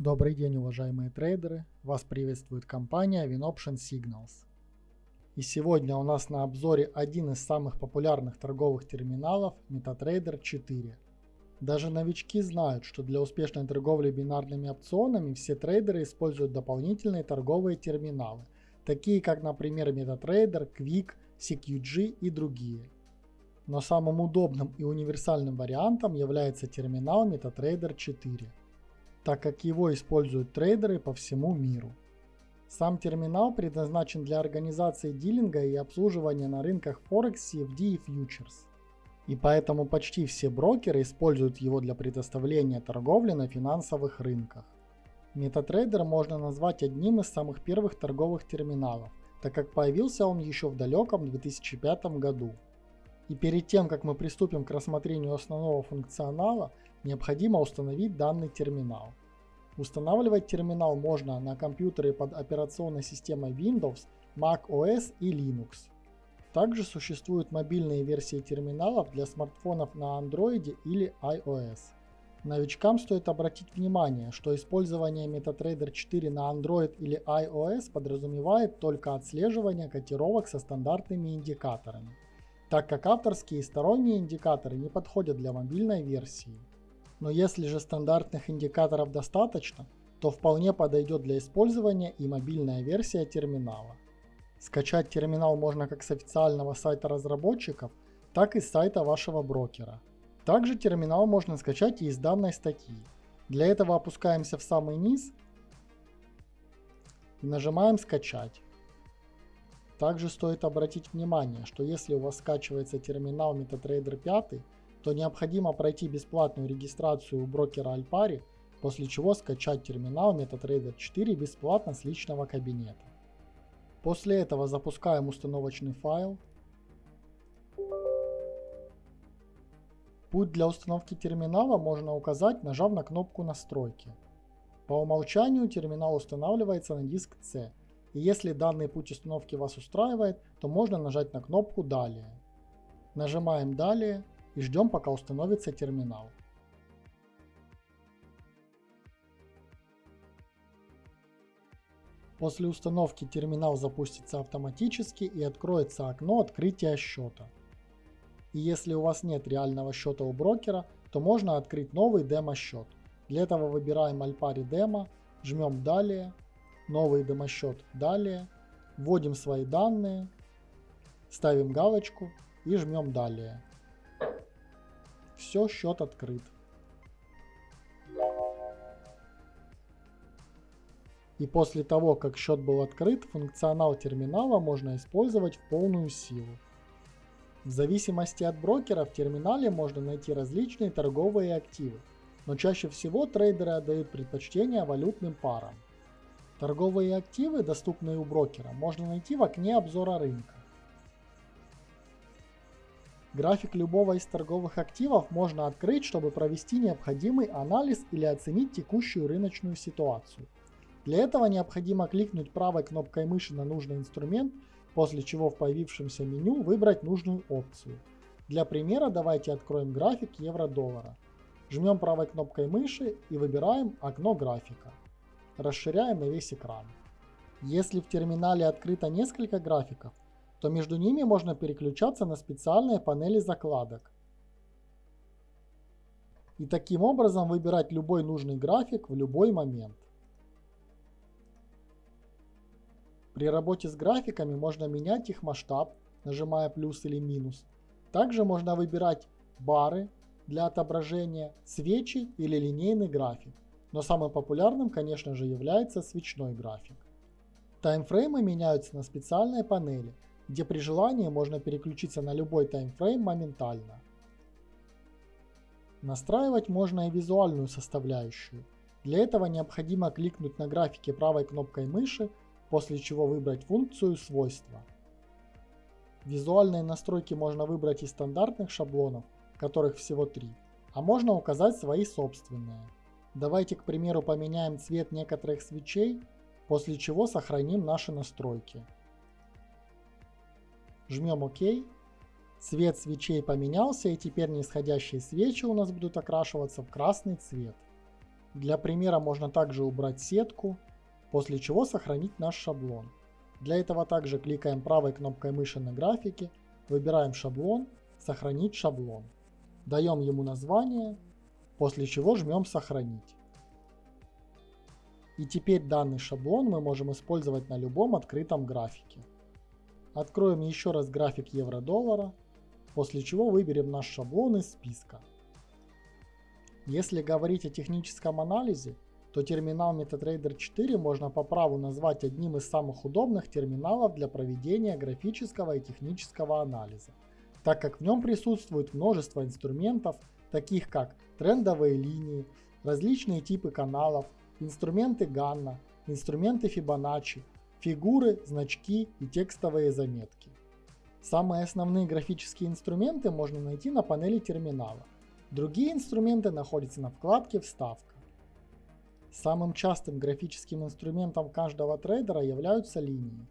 Добрый день, уважаемые трейдеры! Вас приветствует компания WinOption Signals. И сегодня у нас на обзоре один из самых популярных торговых терминалов MetaTrader 4. Даже новички знают, что для успешной торговли бинарными опционами все трейдеры используют дополнительные торговые терминалы, такие как, например, MetaTrader, Quick, CQG и другие. Но самым удобным и универсальным вариантом является терминал MetaTrader 4 так как его используют трейдеры по всему миру. Сам терминал предназначен для организации дилинга и обслуживания на рынках Forex, CFD и Futures. И поэтому почти все брокеры используют его для предоставления торговли на финансовых рынках. MetaTrader можно назвать одним из самых первых торговых терминалов, так как появился он еще в далеком 2005 году. И перед тем, как мы приступим к рассмотрению основного функционала, необходимо установить данный терминал. Устанавливать терминал можно на компьютере под операционной системой Windows, Mac OS и Linux. Также существуют мобильные версии терминалов для смартфонов на Android или iOS. Новичкам стоит обратить внимание, что использование MetaTrader 4 на Android или iOS подразумевает только отслеживание котировок со стандартными индикаторами, так как авторские и сторонние индикаторы не подходят для мобильной версии. Но если же стандартных индикаторов достаточно, то вполне подойдет для использования и мобильная версия терминала. Скачать терминал можно как с официального сайта разработчиков, так и с сайта вашего брокера. Также терминал можно скачать и из данной статьи. Для этого опускаемся в самый низ и нажимаем «Скачать». Также стоит обратить внимание, что если у вас скачивается терминал MetaTrader 5, то необходимо пройти бесплатную регистрацию у брокера Alpari, после чего скачать терминал MetaTrader 4 бесплатно с личного кабинета. После этого запускаем установочный файл. Путь для установки терминала можно указать, нажав на кнопку «Настройки». По умолчанию терминал устанавливается на диск C, и если данный путь установки вас устраивает, то можно нажать на кнопку «Далее». Нажимаем «Далее» и ждем пока установится терминал. После установки терминал запустится автоматически и откроется окно открытия счета. И если у вас нет реального счета у брокера, то можно открыть новый демо-счет. Для этого выбираем Alpari Demo, жмем «Далее», «Новый демо-счет» «Далее», вводим свои данные, ставим галочку и жмем «Далее». Все, счет открыт. И после того, как счет был открыт, функционал терминала можно использовать в полную силу. В зависимости от брокера в терминале можно найти различные торговые активы, но чаще всего трейдеры отдают предпочтение валютным парам. Торговые активы, доступные у брокера, можно найти в окне обзора рынка. График любого из торговых активов можно открыть, чтобы провести необходимый анализ или оценить текущую рыночную ситуацию. Для этого необходимо кликнуть правой кнопкой мыши на нужный инструмент, после чего в появившемся меню выбрать нужную опцию. Для примера давайте откроем график евро-доллара. Жмем правой кнопкой мыши и выбираем окно графика. Расширяем на весь экран. Если в терминале открыто несколько графиков, то между ними можно переключаться на специальные панели закладок. И таким образом выбирать любой нужный график в любой момент. При работе с графиками можно менять их масштаб, нажимая плюс или минус. Также можно выбирать бары для отображения, свечи или линейный график. Но самым популярным, конечно же, является свечной график. Таймфреймы меняются на специальной панели – где при желании можно переключиться на любой таймфрейм моментально. Настраивать можно и визуальную составляющую. Для этого необходимо кликнуть на графике правой кнопкой мыши, после чего выбрать функцию «Свойства». Визуальные настройки можно выбрать из стандартных шаблонов, которых всего три, а можно указать свои собственные. Давайте, к примеру, поменяем цвет некоторых свечей, после чего сохраним наши настройки. Жмем ОК. Цвет свечей поменялся и теперь нисходящие свечи у нас будут окрашиваться в красный цвет. Для примера можно также убрать сетку, после чего сохранить наш шаблон. Для этого также кликаем правой кнопкой мыши на графике, выбираем шаблон, сохранить шаблон. Даем ему название, после чего жмем сохранить. И теперь данный шаблон мы можем использовать на любом открытом графике. Откроем еще раз график евро-доллара, после чего выберем наш шаблон из списка. Если говорить о техническом анализе, то терминал MetaTrader 4 можно по праву назвать одним из самых удобных терминалов для проведения графического и технического анализа, так как в нем присутствует множество инструментов, таких как трендовые линии, различные типы каналов, инструменты Ганна, инструменты Fibonacci, фигуры, значки и текстовые заметки. Самые основные графические инструменты можно найти на панели терминала. Другие инструменты находятся на вкладке «Вставка». Самым частым графическим инструментом каждого трейдера являются линии,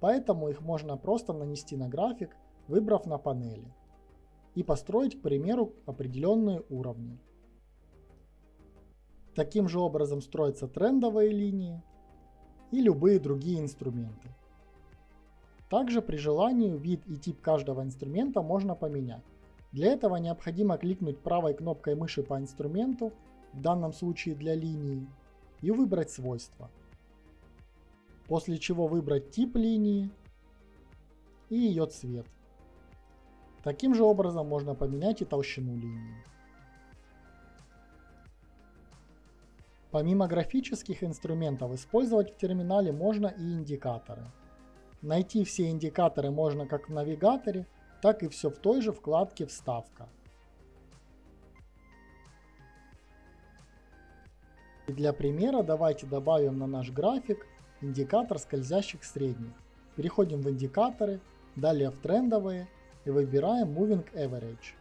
поэтому их можно просто нанести на график, выбрав на панели, и построить, к примеру, определенные уровни. Таким же образом строятся трендовые линии и любые другие инструменты. Также при желании вид и тип каждого инструмента можно поменять. Для этого необходимо кликнуть правой кнопкой мыши по инструменту, в данном случае для линии, и выбрать свойства. После чего выбрать тип линии и ее цвет. Таким же образом можно поменять и толщину линии. Помимо графических инструментов, использовать в терминале можно и индикаторы. Найти все индикаторы можно как в навигаторе, так и все в той же вкладке «Вставка». И для примера давайте добавим на наш график индикатор скользящих средних. Переходим в индикаторы, далее в трендовые и выбираем Moving Average.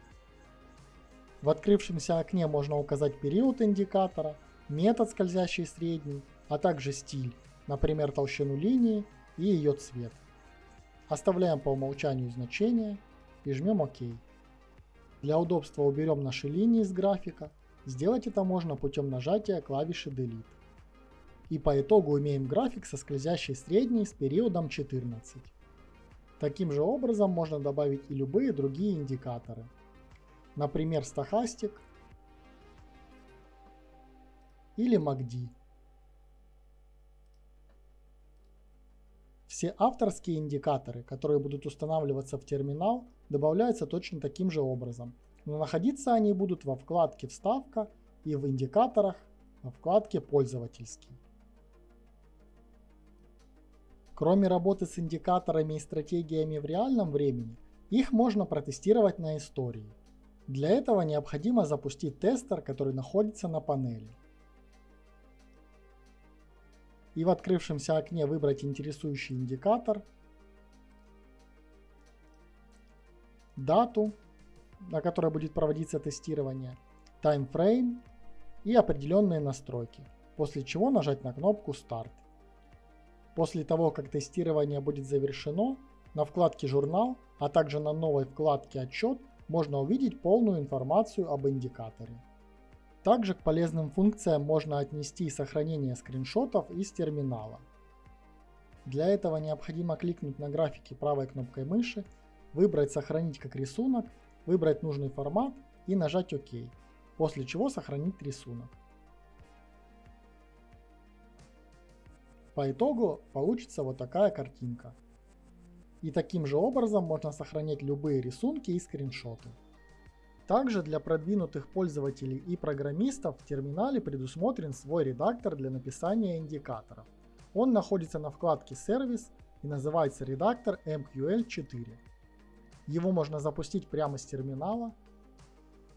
В открывшемся окне можно указать период индикатора, метод скользящий средний, а также стиль, например толщину линии и ее цвет. Оставляем по умолчанию значение и жмем ОК. Для удобства уберем наши линии из графика. Сделать это можно путем нажатия клавиши Delete. И по итогу имеем график со скользящей средней с периодом 14. Таким же образом можно добавить и любые другие индикаторы. Например, стахастик или MACD. Все авторские индикаторы, которые будут устанавливаться в терминал, добавляются точно таким же образом, но находиться они будут во вкладке «Вставка» и в индикаторах во вкладке «Пользовательский». Кроме работы с индикаторами и стратегиями в реальном времени, их можно протестировать на истории. Для этого необходимо запустить тестер, который находится на панели. И в открывшемся окне выбрать интересующий индикатор дату, на которой будет проводиться тестирование, таймфрейм и определенные настройки, после чего нажать на кнопку «Старт». После того, как тестирование будет завершено, на вкладке «Журнал», а также на новой вкладке «Отчет» можно увидеть полную информацию об индикаторе. Также к полезным функциям можно отнести сохранение скриншотов из терминала. Для этого необходимо кликнуть на графике правой кнопкой мыши выбрать «Сохранить как рисунок», выбрать нужный формат и нажать ОК, после чего сохранить рисунок. По итогу получится вот такая картинка. И таким же образом можно сохранять любые рисунки и скриншоты. Также для продвинутых пользователей и программистов в терминале предусмотрен свой редактор для написания индикаторов. Он находится на вкладке «Сервис» и называется редактор MQL4. Его можно запустить прямо с терминала,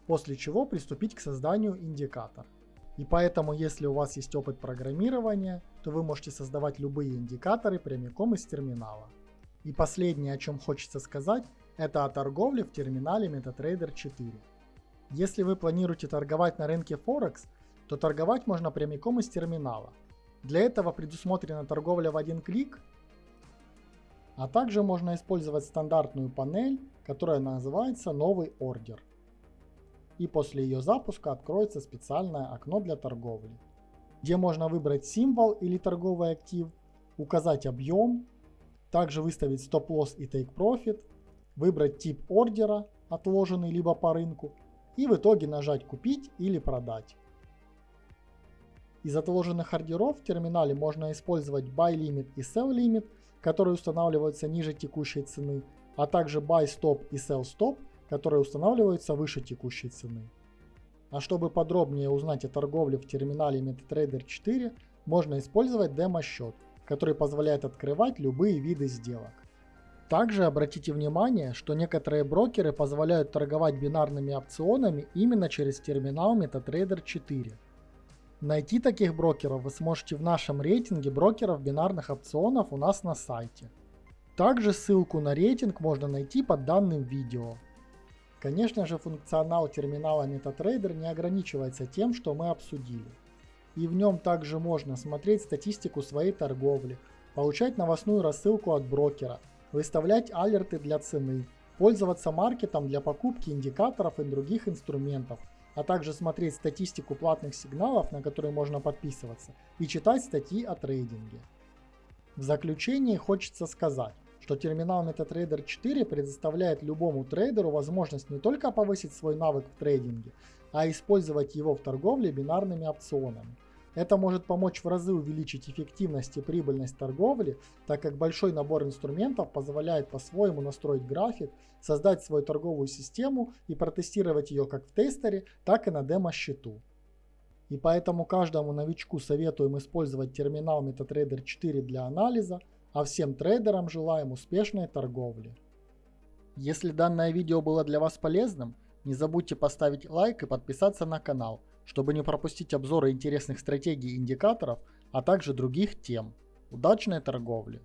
после чего приступить к созданию индикатора. И поэтому, если у вас есть опыт программирования, то вы можете создавать любые индикаторы прямиком из терминала. И последнее, о чем хочется сказать, это о торговле в терминале MetaTrader 4. Если вы планируете торговать на рынке Форекс, то торговать можно прямиком из терминала. Для этого предусмотрена торговля в один клик а также можно использовать стандартную панель, которая называется «Новый ордер». и после ее запуска откроется специальное окно для торговли, где можно выбрать символ или торговый актив, указать объем, также выставить стоп-лосс и take profit, выбрать тип ордера, отложенный либо по рынку, и в итоге нажать купить или продать. Из отложенных ордеров в терминале можно использовать Buy Limit и Sell Limit, которые устанавливаются ниже текущей цены, а также Buy Stop и Sell Stop, которые устанавливаются выше текущей цены. А чтобы подробнее узнать о торговле в терминале MetaTrader 4, можно использовать демо-счет, который позволяет открывать любые виды сделок. Также обратите внимание, что некоторые брокеры позволяют торговать бинарными опционами именно через терминал MetaTrader 4. Найти таких брокеров вы сможете в нашем рейтинге брокеров бинарных опционов у нас на сайте. Также ссылку на рейтинг можно найти под данным видео. Конечно же функционал терминала MetaTrader не ограничивается тем, что мы обсудили. И в нем также можно смотреть статистику своей торговли, получать новостную рассылку от брокера, выставлять алерты для цены, пользоваться маркетом для покупки индикаторов и других инструментов, а также смотреть статистику платных сигналов, на которые можно подписываться, и читать статьи о трейдинге. В заключение хочется сказать, что терминал MetaTrader 4 предоставляет любому трейдеру возможность не только повысить свой навык в трейдинге, а использовать его в торговле бинарными опционами. Это может помочь в разы увеличить эффективность и прибыльность торговли, так как большой набор инструментов позволяет по-своему настроить график, создать свою торговую систему и протестировать ее как в тестере, так и на демо-счету. И поэтому каждому новичку советуем использовать терминал MetaTrader 4 для анализа, а всем трейдерам желаем успешной торговли. Если данное видео было для вас полезным, не забудьте поставить лайк и подписаться на канал, чтобы не пропустить обзоры интересных стратегий и индикаторов, а также других тем. Удачной торговли!